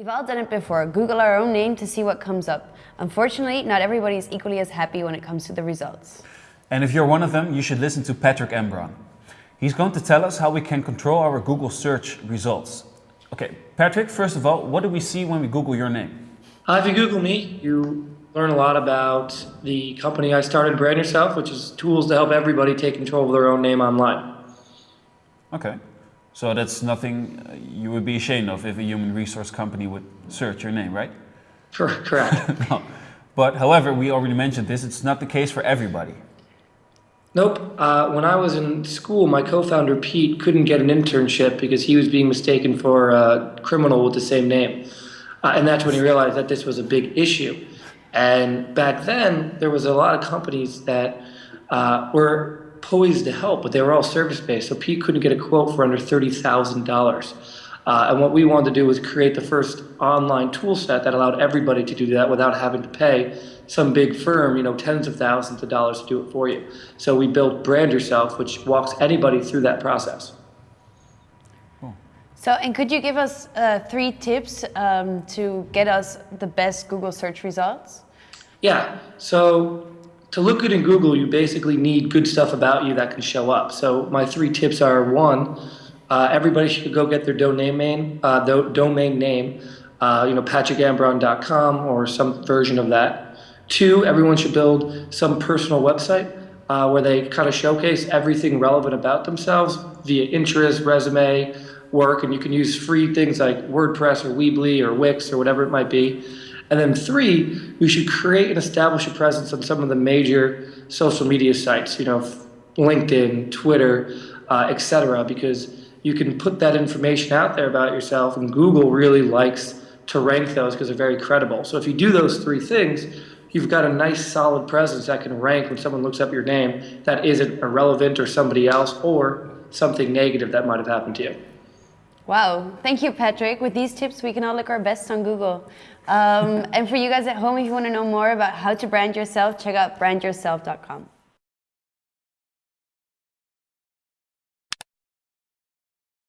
We've all done it before. Google our own name to see what comes up. Unfortunately, not everybody is equally as happy when it comes to the results. And if you're one of them, you should listen to Patrick Ambron. He's going to tell us how we can control our Google search results. Okay, Patrick, first of all, what do we see when we Google your name? Uh, if you Google me, you learn a lot about the company I started, Brand Yourself, which is tools to help everybody take control of their own name online. Okay. So that's nothing uh, you would be ashamed of if a human resource company would search your name, right? Sure, correct. no. But however, we already mentioned this, it's not the case for everybody. Nope. Uh, when I was in school, my co-founder Pete couldn't get an internship because he was being mistaken for a criminal with the same name. Uh, and that's when he realized that this was a big issue. And back then, there was a lot of companies that uh, were poised to help, but they were all service-based. So Pete couldn't get a quote for under $30,000. Uh, and what we wanted to do was create the first online tool set that allowed everybody to do that without having to pay some big firm, you know, tens of thousands of dollars to do it for you. So we built Brand Yourself, which walks anybody through that process. So, and could you give us uh, three tips um, to get us the best Google search results? Yeah. So to look good in Google, you basically need good stuff about you that can show up. So my three tips are one, uh, everybody should go get their domain name, uh, domain name, uh, you know, patrickambron.com or some version of that. Two, everyone should build some personal website uh, where they kind of showcase everything relevant about themselves via interest, resume, work, and you can use free things like WordPress or Weebly or Wix or whatever it might be. And then three, we should create and establish a presence on some of the major social media sites, you know, LinkedIn, Twitter, uh, etc., because you can put that information out there about yourself, and Google really likes to rank those because they're very credible. So if you do those three things, you've got a nice solid presence that can rank when someone looks up your name that isn't irrelevant or somebody else or something negative that might have happened to you. Wow, thank you, Patrick. With these tips, we can all look our best on Google. Um, and for you guys at home, if you want to know more about how to brand yourself, check out brandyourself.com.